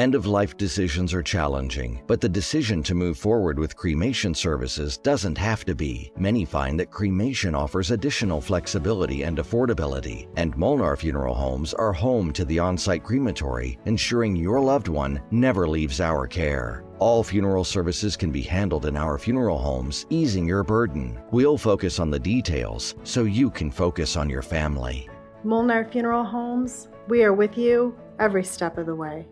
End of life decisions are challenging, but the decision to move forward with cremation services doesn't have to be. Many find that cremation offers additional flexibility and affordability, and Molnar Funeral Homes are home to the on site crematory, ensuring your loved one never leaves our care. All funeral services can be handled in our funeral homes, easing your burden. We'll focus on the details so you can focus on your family. Molnar Funeral Homes, we are with you every step of the way.